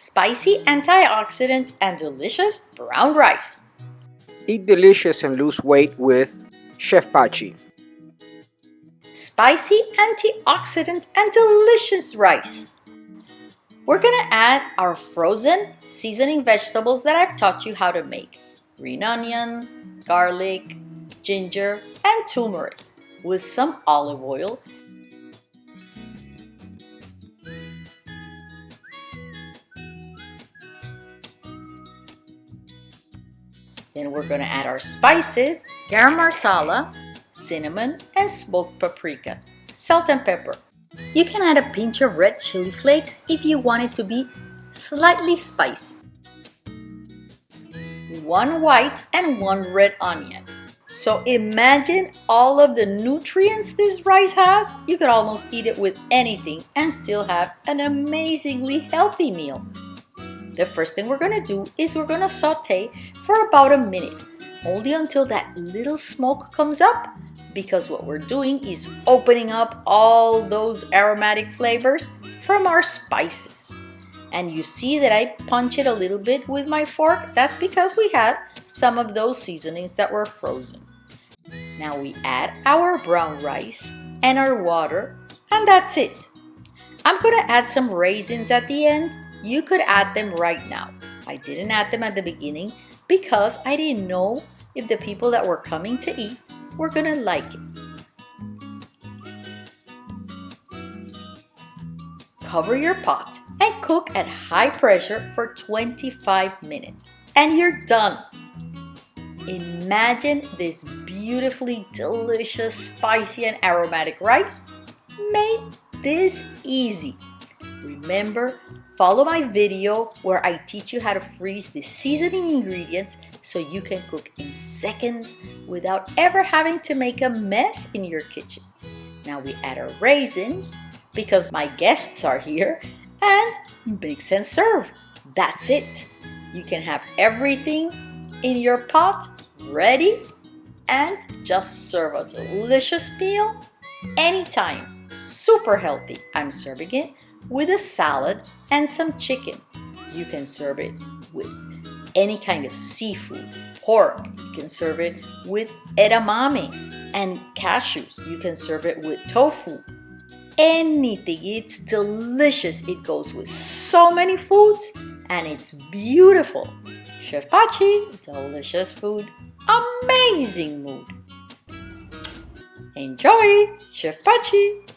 spicy antioxidant and delicious brown rice. Eat delicious and lose weight with Chef Pachi. Spicy antioxidant and delicious rice. We're gonna add our frozen seasoning vegetables that I've taught you how to make. Green onions, garlic, ginger, and turmeric with some olive oil Then we're gonna add our spices, garam masala, cinnamon, and smoked paprika, salt and pepper. You can add a pinch of red chili flakes if you want it to be slightly spicy. One white and one red onion. So imagine all of the nutrients this rice has. You could almost eat it with anything and still have an amazingly healthy meal. The first thing we're gonna do is we're gonna saute for about a minute, only until that little smoke comes up because what we're doing is opening up all those aromatic flavors from our spices. And you see that I punch it a little bit with my fork. That's because we had some of those seasonings that were frozen. Now we add our brown rice and our water and that's it. I'm gonna add some raisins at the end you could add them right now. I didn't add them at the beginning because I didn't know if the people that were coming to eat were gonna like it. Cover your pot and cook at high pressure for 25 minutes and you're done. Imagine this beautifully delicious, spicy and aromatic rice made this easy. Remember Follow my video where I teach you how to freeze the seasoning ingredients so you can cook in seconds without ever having to make a mess in your kitchen. Now we add our raisins because my guests are here and mix and serve. That's it. You can have everything in your pot ready and just serve a delicious meal anytime. Super healthy. I'm serving it with a salad and some chicken. You can serve it with any kind of seafood, pork. You can serve it with edamame and cashews. You can serve it with tofu. Anything. It's delicious. It goes with so many foods and it's beautiful. Chef Pachi, delicious food, amazing mood. Enjoy, Chef Pachi.